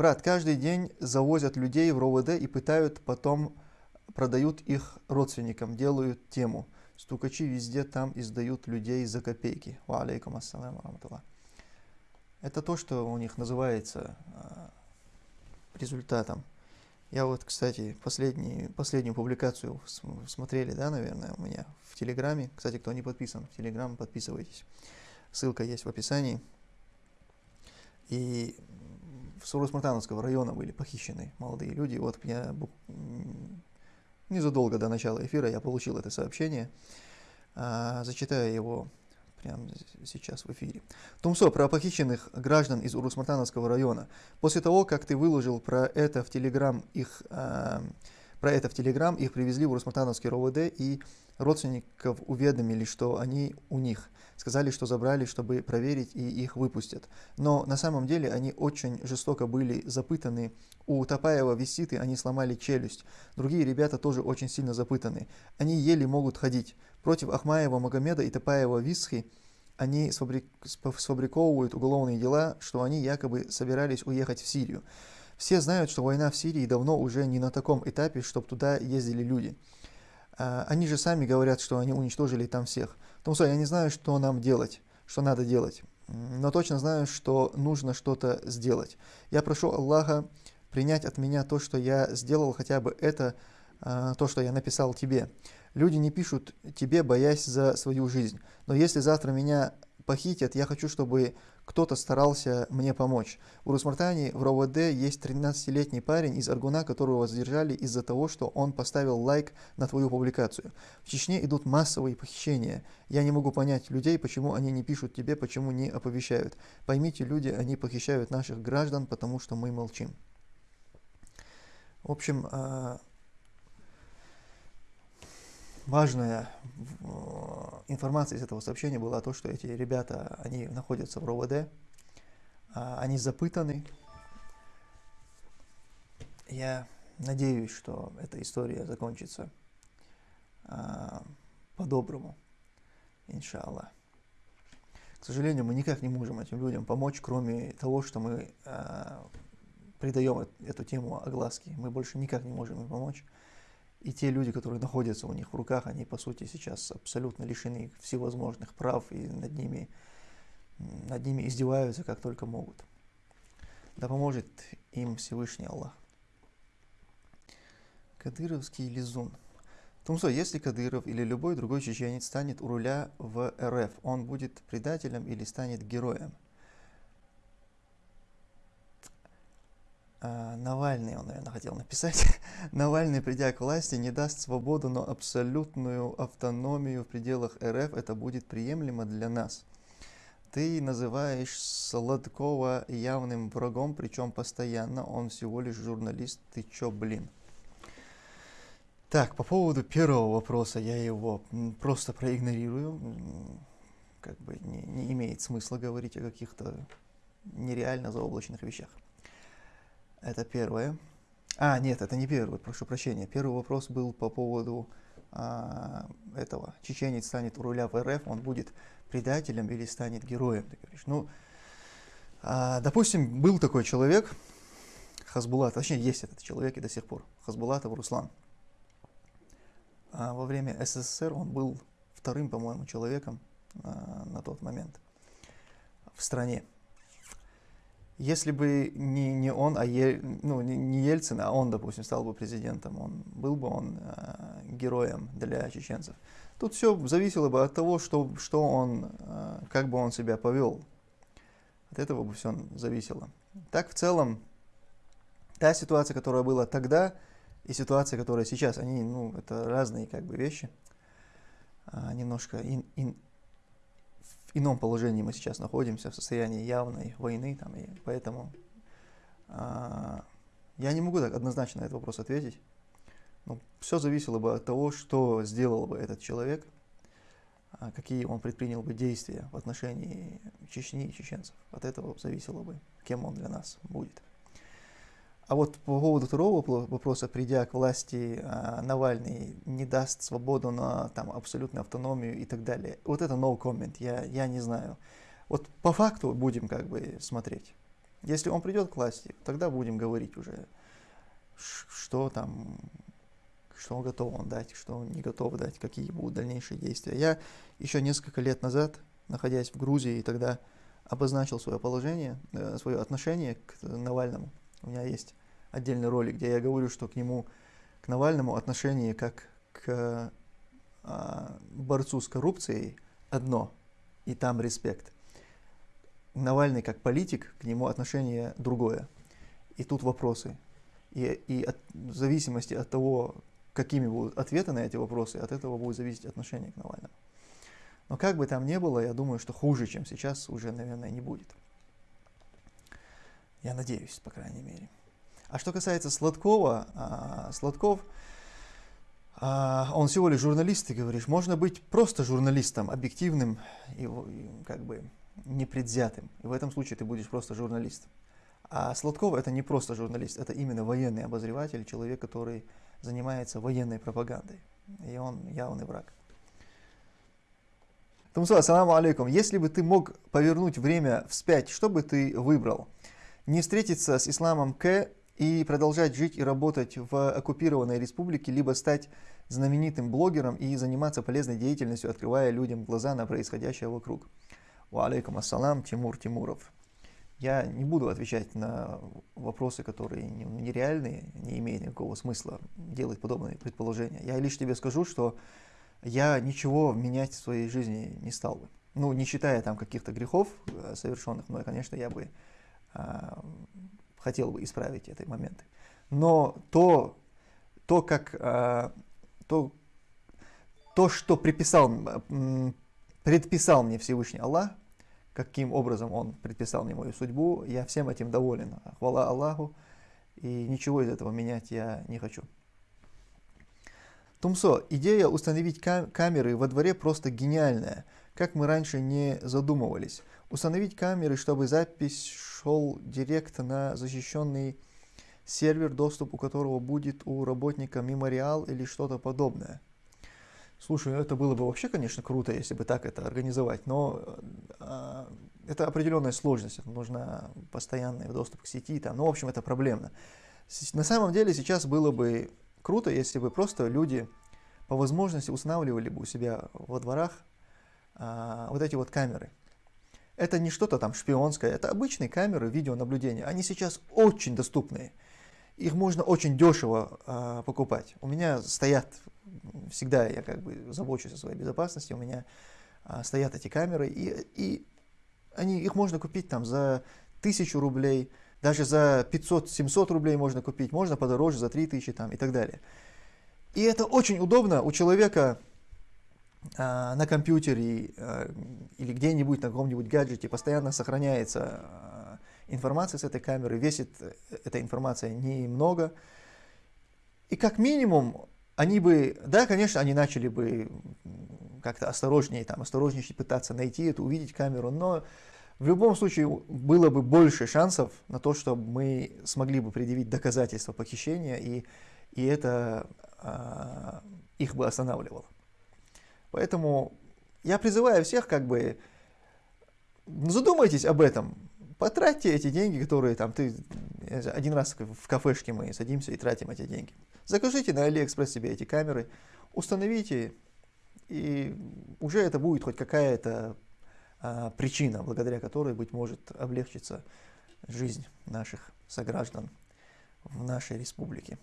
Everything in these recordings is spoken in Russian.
Брат, каждый день завозят людей в РОВД и пытают, потом продают их родственникам, делают тему. Стукачи везде там издают людей за копейки. Ва алейкум ассалам раматуллах. Это то, что у них называется а, результатом. Я вот, кстати, последнюю публикацию смотрели, да, наверное, у меня в Телеграме. Кстати, кто не подписан в Телеграм, подписывайтесь. Ссылка есть в описании. И в Сурус-Мартановского района были похищены молодые люди. Вот я незадолго до начала эфира я получил это сообщение. А, зачитаю его прямо сейчас в эфире. Тумсо, про похищенных граждан из Урусмартановского района. После того, как ты выложил про это в Телеграм их... Э, про это в Телеграм, их привезли в Урусмартановский РОВД и родственников уведомили, что они у них. Сказали, что забрали, чтобы проверить и их выпустят. Но на самом деле они очень жестоко были запытаны. У Топаева виситы они сломали челюсть. Другие ребята тоже очень сильно запытаны. Они еле могут ходить. Против Ахмаева Магомеда и Топаева Висхи они сфабриковывают уголовные дела, что они якобы собирались уехать в Сирию. Все знают, что война в Сирии давно уже не на таком этапе, чтобы туда ездили люди. А, они же сами говорят, что они уничтожили там всех. Томсо, я не знаю, что нам делать, что надо делать, но точно знаю, что нужно что-то сделать. Я прошу Аллаха принять от меня то, что я сделал, хотя бы это, а, то, что я написал тебе. Люди не пишут тебе, боясь за свою жизнь. Но если завтра меня похитят, я хочу, чтобы кто-то старался мне помочь. У Русмартани в РОВД есть 13-летний парень из Аргуна, которого задержали из-за того, что он поставил лайк на твою публикацию. В Чечне идут массовые похищения. Я не могу понять людей, почему они не пишут тебе, почему не оповещают. Поймите, люди, они похищают наших граждан, потому что мы молчим. В общем, а, важная информация из этого сообщения была то, что эти ребята, они находятся в РОВД, а, они запытаны. Я надеюсь, что эта история закончится а, по-доброму, иншаллах. К сожалению, мы никак не можем этим людям помочь, кроме того, что мы а, придаем эту тему огласки. Мы больше никак не можем им помочь. И те люди, которые находятся у них в руках, они по сути сейчас абсолютно лишены всевозможных прав и над ними, над ними издеваются как только могут. Да поможет им Всевышний Аллах. Кадыровский лизун. Тумсо, если Кадыров или любой другой чеченец станет у руля в РФ, он будет предателем или станет героем? Навальный, он, наверное, хотел написать, Навальный, придя к власти, не даст свободу, но абсолютную автономию в пределах РФ, это будет приемлемо для нас. Ты называешь Сладкова явным врагом, причем постоянно, он всего лишь журналист, ты чё, блин? Так, по поводу первого вопроса, я его просто проигнорирую, как бы не, не имеет смысла говорить о каких-то нереально заоблачных вещах. Это первое. А, нет, это не первый, прошу прощения. Первый вопрос был по поводу а, этого. Чеченец станет у руля в РФ, он будет предателем или станет героем, ты говоришь. Ну, а, допустим, был такой человек, Хазбулат, точнее, есть этот человек и до сих пор, Хазбулатов Руслан. А, во время СССР он был вторым, по-моему, человеком а, на тот момент в стране. Если бы не, не он, а Ель, ну, не, не Ельцин, а он, допустим, стал бы президентом, он, был бы он э, героем для чеченцев. Тут все зависело бы от того, что, что он, э, как бы он себя повел. От этого бы все зависело. Так, в целом, та ситуация, которая была тогда, и ситуация, которая сейчас, они, ну, это разные как бы вещи. А, немножко ин, ин, в ином положении мы сейчас находимся, в состоянии явной войны, там, и поэтому а, я не могу так однозначно на этот вопрос ответить. Но все зависело бы от того, что сделал бы этот человек, а, какие он предпринял бы действия в отношении Чечни и чеченцев. От этого зависело бы, кем он для нас будет. А вот по поводу второго вопроса, придя к власти, а, Навальный не даст свободу на там, абсолютную автономию и так далее. Вот это no comment, я, я не знаю. Вот по факту будем как бы смотреть. Если он придет к власти, тогда будем говорить уже, что там, что он готов он дать, что он не готов дать, какие будут дальнейшие действия. Я еще несколько лет назад, находясь в Грузии, тогда обозначил свое положение, э, свое отношение к Навальному. У меня есть отдельный ролик, где я говорю, что к нему, к Навальному отношение как к а, борцу с коррупцией одно, и там респект. Навальный как политик, к нему отношение другое. И тут вопросы. И, и от, в зависимости от того, какими будут ответы на эти вопросы, от этого будет зависеть отношение к Навальному. Но как бы там ни было, я думаю, что хуже, чем сейчас, уже, наверное, не будет. Я надеюсь, по крайней мере. А что касается Сладкова, а, Сладков, а, он всего лишь журналист, ты говоришь. Можно быть просто журналистом, объективным и, как бы непредвзятым. И в этом случае ты будешь просто журналистом. А Сладков это не просто журналист, это именно военный обозреватель, человек, который занимается военной пропагандой. И он явный враг. Тумсу, ассаламу алейкум. Если бы ты мог повернуть время вспять, что бы ты выбрал? Не встретиться с исламом К и продолжать жить и работать в оккупированной республике, либо стать знаменитым блогером и заниматься полезной деятельностью, открывая людям глаза на происходящее вокруг. Ва алейкум ассалам, Тимур Тимуров. Я не буду отвечать на вопросы, которые нереальные, не имеют никакого смысла делать подобные предположения. Я лишь тебе скажу, что я ничего менять в своей жизни не стал бы. Ну, не считая там каких-то грехов э, совершенных мной, конечно, я бы а, хотел бы исправить эти моменты. Но то, то как а, то, то, что приписал, предписал мне Всевышний Аллах, каким образом Он предписал мне мою судьбу, я всем этим доволен. Хвала Аллаху, и ничего из этого менять я не хочу. Тумсо, идея установить кам камеры во дворе просто гениальная, как мы раньше не задумывались. Установить камеры, чтобы запись шел директ на защищенный сервер, доступ у которого будет у работника мемориал или что-то подобное. Слушай, это было бы вообще, конечно, круто, если бы так это организовать, но э, это определенная сложность, нужно постоянный доступ к сети, там, ну, в общем, это проблемно. На самом деле сейчас было бы круто, если бы просто люди по возможности устанавливали бы у себя во дворах э, вот эти вот камеры. Это не что-то там шпионское, это обычные камеры видеонаблюдения. Они сейчас очень доступные. Их можно очень дешево э, покупать. У меня стоят, всегда я как бы забочусь о своей безопасности, у меня э, стоят эти камеры, и, и они, их можно купить там за тысячу рублей, даже за 500-700 рублей можно купить, можно подороже, за 3000 там и так далее. И это очень удобно у человека, на компьютере а, или где-нибудь на каком-нибудь гаджете постоянно сохраняется а, информация с этой камеры, весит э, эта информация немного. И как минимум они бы, да, конечно, они начали бы как-то осторожнее, там, осторожнее пытаться найти эту, увидеть камеру, но в любом случае было бы больше шансов на то, что мы смогли бы предъявить доказательства похищения, и, и это а, их бы останавливало. Поэтому я призываю всех как бы задумайтесь об этом, потратьте эти деньги, которые там ты один раз в кафешке мы садимся и тратим эти деньги. Закажите на Алиэкспресс себе эти камеры, установите, и уже это будет хоть какая-то а, причина, благодаря которой, быть может, облегчится жизнь наших сограждан в нашей республике.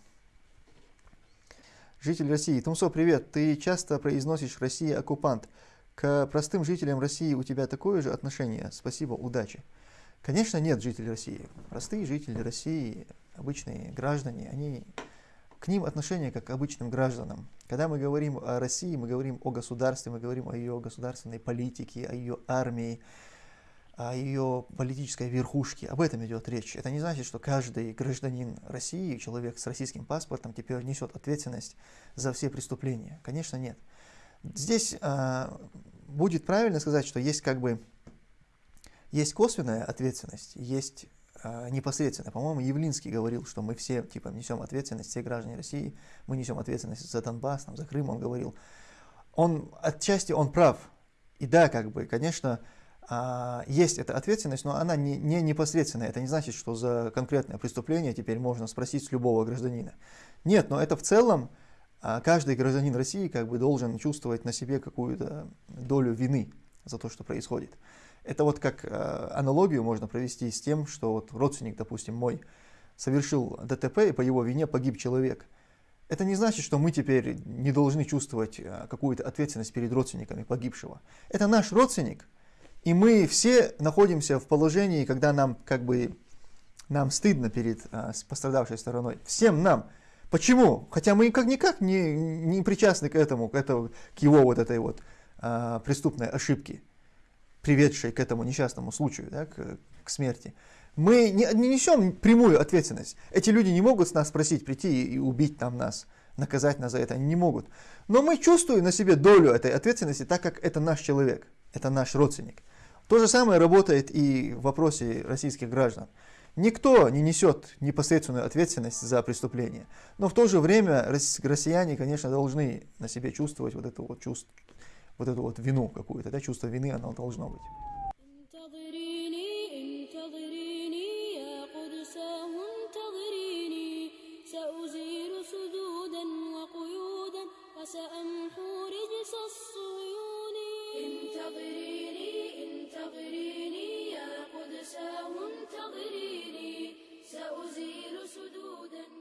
Житель России. Тумсо, привет. Ты часто произносишь «Россия оккупант». К простым жителям России у тебя такое же отношение? Спасибо, удачи. Конечно, нет жителей России. Простые жители России, обычные граждане, они к ним отношение как к обычным гражданам. Когда мы говорим о России, мы говорим о государстве, мы говорим о ее государственной политике, о ее армии, ее политической верхушке. Об этом идет речь. Это не значит, что каждый гражданин России, человек с российским паспортом, теперь несет ответственность за все преступления. Конечно, нет. Здесь а, будет правильно сказать, что есть как бы есть косвенная ответственность, есть а, непосредственная. По-моему, Явлинский говорил, что мы все типа несем ответственность, все граждане России, мы несем ответственность за Донбасс, там, за Крым, он говорил. Он отчасти он прав. И да, как бы, конечно, есть эта ответственность, но она не, не непосредственная. Это не значит, что за конкретное преступление теперь можно спросить с любого гражданина. Нет, но это в целом а, каждый гражданин России как бы должен чувствовать на себе какую-то долю вины за то, что происходит. Это вот как э, аналогию можно провести с тем, что вот родственник, допустим, мой, совершил ДТП, и по его вине погиб человек. Это не значит, что мы теперь не должны чувствовать какую-то ответственность перед родственниками погибшего. Это наш родственник, и мы все находимся в положении, когда нам как бы нам стыдно перед э, пострадавшей стороной. Всем нам. Почему? Хотя мы как-никак не, не причастны к этому, к, этому, к его вот этой вот э, преступной ошибке приведшей к этому несчастному случаю, да, к, к смерти, мы не, не несем прямую ответственность. Эти люди не могут с нас спросить, прийти и, и убить там нас, наказать нас за это, они не могут. Но мы чувствуем на себе долю этой ответственности, так как это наш человек, это наш родственник. То же самое работает и в вопросе российских граждан. Никто не несет непосредственную ответственность за преступление, но в то же время россияне, конечно, должны на себе чувствовать вот эту вот, чувств, вот эту вот вину какую-то, да, чувство вины оно должно быть. انتظريني انتظريني يا قدس انتظريني سأزيل سدودا.